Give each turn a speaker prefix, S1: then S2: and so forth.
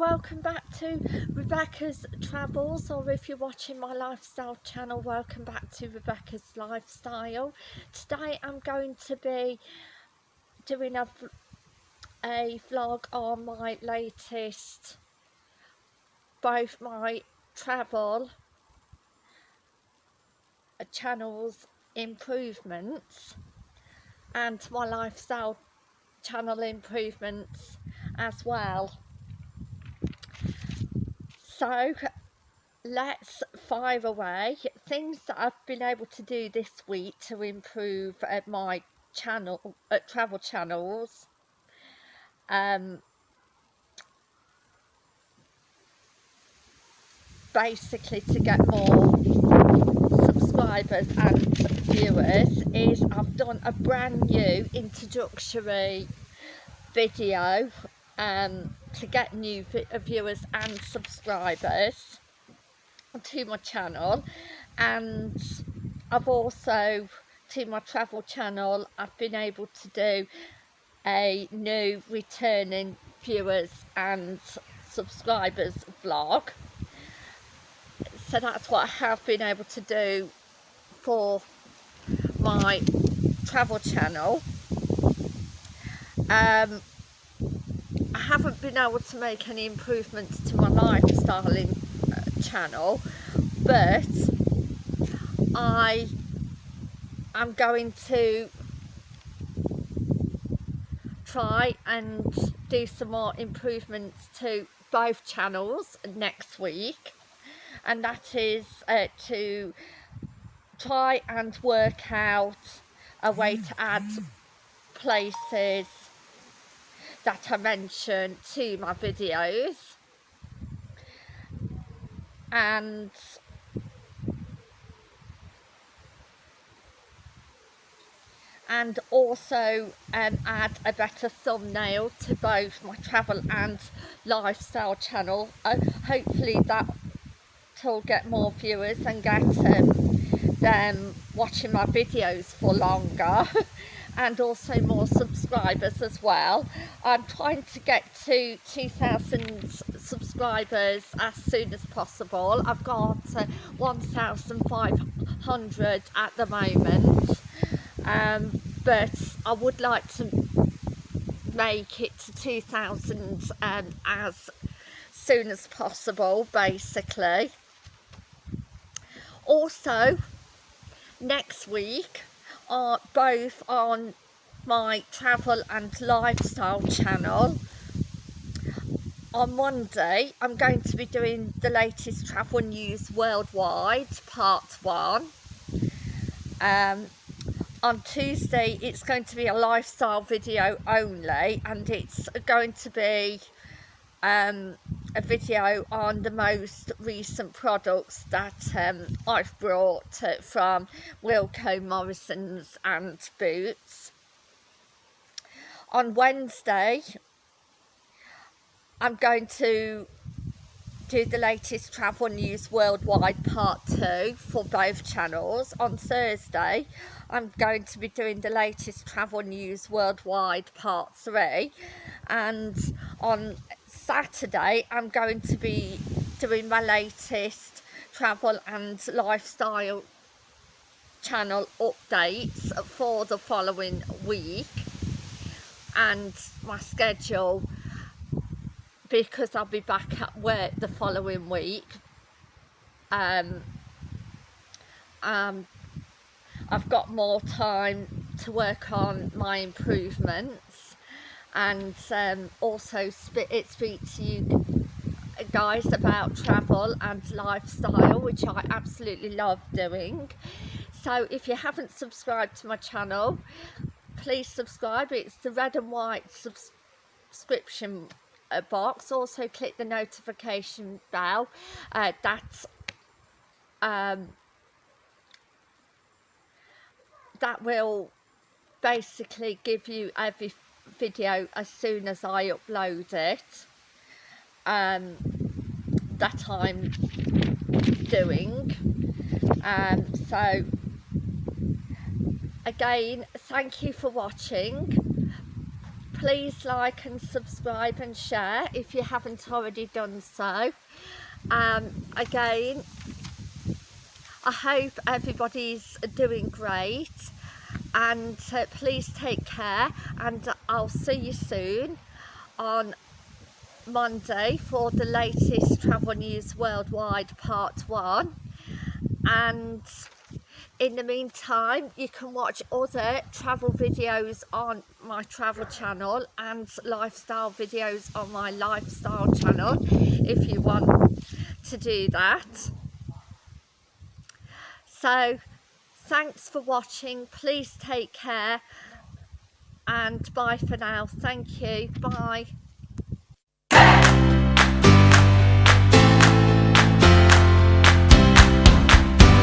S1: welcome back to Rebecca's Travels or if you're watching my lifestyle channel welcome back to Rebecca's Lifestyle. Today I'm going to be doing a, a vlog on my latest both my travel channels improvements and my lifestyle channel improvements as well so let's fire away. Things that I've been able to do this week to improve uh, my channel uh, travel channels um, basically to get more subscribers and viewers is I've done a brand new introductory video um, to get new viewers and subscribers to my channel. And I've also to my travel channel I've been able to do a new returning viewers and subscribers vlog. So that's what I have been able to do for my travel channel. Um, I haven't been able to make any improvements to my lifestyling uh, channel but I am going to try and do some more improvements to both channels next week and that is uh, to try and work out a way to add places that I mention to my videos. And and also um, add a better thumbnail to both my travel and lifestyle channel. Uh, hopefully that will get more viewers and get um, them watching my videos for longer and also more subscribers as well. I'm trying to get to 2,000 subscribers as soon as possible. I've got uh, 1,500 at the moment um, but I would like to make it to 2,000 um, as soon as possible basically. Also next week both on my travel and lifestyle channel. On Monday I'm going to be doing the latest travel news worldwide part one. Um, on Tuesday it's going to be a lifestyle video only and it's going to be um, a video on the most recent products that um, I've brought uh, from Wilko Morrison's and Boots. On Wednesday I'm going to do the latest travel news worldwide part 2 for both channels. On Thursday I'm going to be doing the latest travel news worldwide part 3 and on Saturday I'm going to be doing my latest travel and lifestyle channel updates for the following week and my schedule because I'll be back at work the following week. Um, um, I've got more time to work on my improvements and um, also it speaks to you guys about travel and lifestyle which I absolutely love doing. So if you haven't subscribed to my channel please subscribe. It's the red and white subscription uh, box. Also click the notification bell. Uh, that's um, that will basically give you every video as soon as I upload it um, that I'm doing. Um, so again thank you for watching. Please like and subscribe and share if you haven't already done so. Um, again I hope everybody's doing great and uh, please take care and I'll see you soon on Monday for the latest travel news worldwide part one. And in the meantime you can watch other travel videos on my travel channel and lifestyle videos on my lifestyle channel if you want to do that. So thanks for watching. Please take care. And bye for now. Thank you. Bye